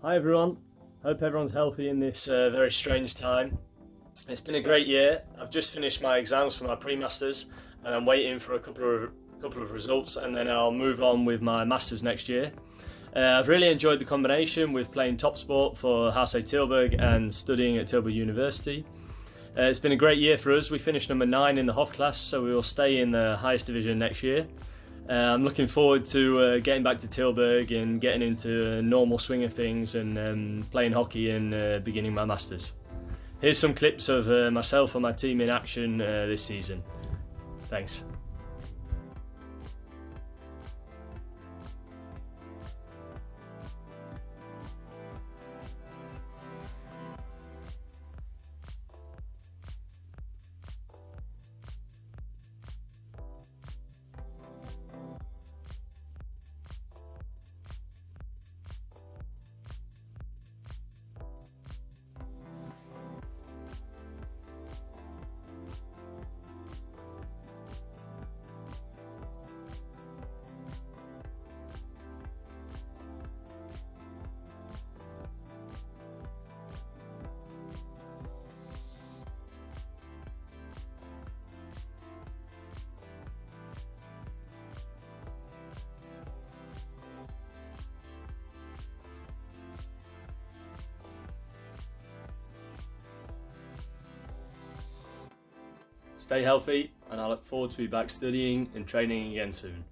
Hi everyone, hope everyone's healthy in this uh, very strange time. It's been a great year. I've just finished my exams for my pre-masters and I'm waiting for a couple of couple of results and then I'll move on with my masters next year. Uh, I've really enjoyed the combination with playing top sport for HC Tilburg and studying at Tilburg University. Uh, it's been a great year for us. We finished number nine in the Hoofdklasse, so we will stay in the highest division next year. Uh, I'm looking forward to uh, getting back to Tilburg and getting into a normal swing of things and um, playing hockey and uh, beginning my masters. Here's some clips of uh, myself and my team in action uh, this season. Thanks. Stay healthy, and I look forward to be back studying and training again soon.